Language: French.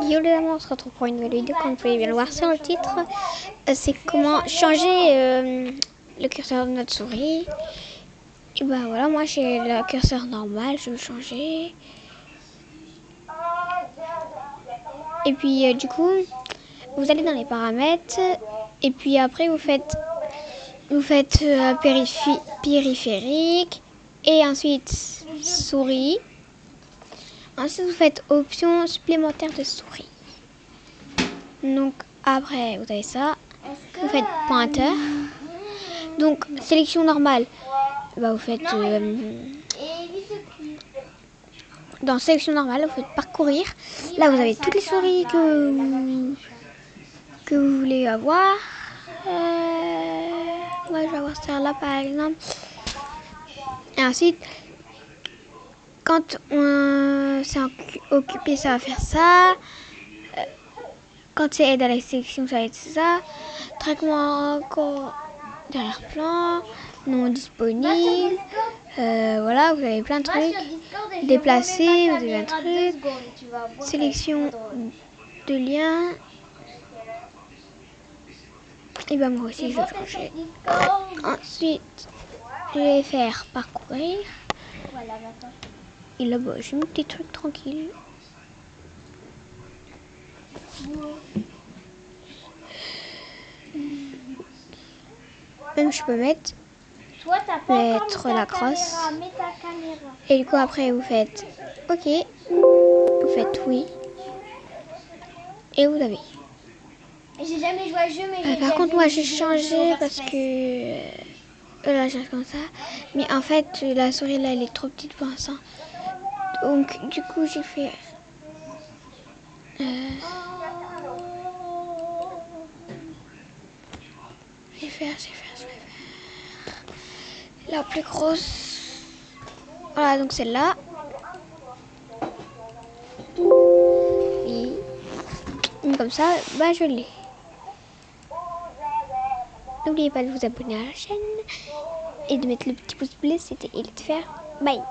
Yo les amis, on se retrouve pour une nouvelle vidéo comme vous pouvez bien le voir sur le titre. Euh, c'est comment changer euh, le curseur de notre souris. Et ben voilà, moi j'ai le curseur normal, je vais le changer. Et puis euh, du coup, vous allez dans les paramètres et puis après vous faites vous faites périphérique et ensuite souris. Ensuite, vous faites option supplémentaire de souris. Donc, après, vous avez ça. Vous faites pointeur. Donc, sélection normale. Bah, vous faites... Euh, dans sélection normale, vous faites parcourir. Là, vous avez toutes les souris que vous, que vous voulez avoir. Euh, moi, je vais avoir celle-là, par exemple. Et ensuite, quand on s'est occupé, ça va faire ça. Euh, quand c'est aide à la sélection, ça va être ça. Traitement encore derrière plan, non disponible. Euh, voilà, vous avez plein de trucs. Déplacer, vous avez un truc. Sélection de liens. Et ben moi aussi je vais changer. Ensuite, je vais faire parcourir. Et là-bas, j'ai mis des trucs tranquilles. Même je peux mettre, mettre la crosse. Et du coup après vous faites OK. Vous faites oui. Et vous avez. J'ai jamais joué à jeu, mais euh, Par contre, moi j'ai changé parce que euh, là j'ai comme ça. Mais en fait, la souris là elle est trop petite pour l'instant. Donc, du coup, j'ai fait... Euh, je vais faire, je vais faire. La plus grosse... Voilà, donc celle-là. Et... Comme ça, bah je l'ai. N'oubliez pas de vous abonner à la chaîne et de mettre le petit pouce bleu, c'était et de faire bye.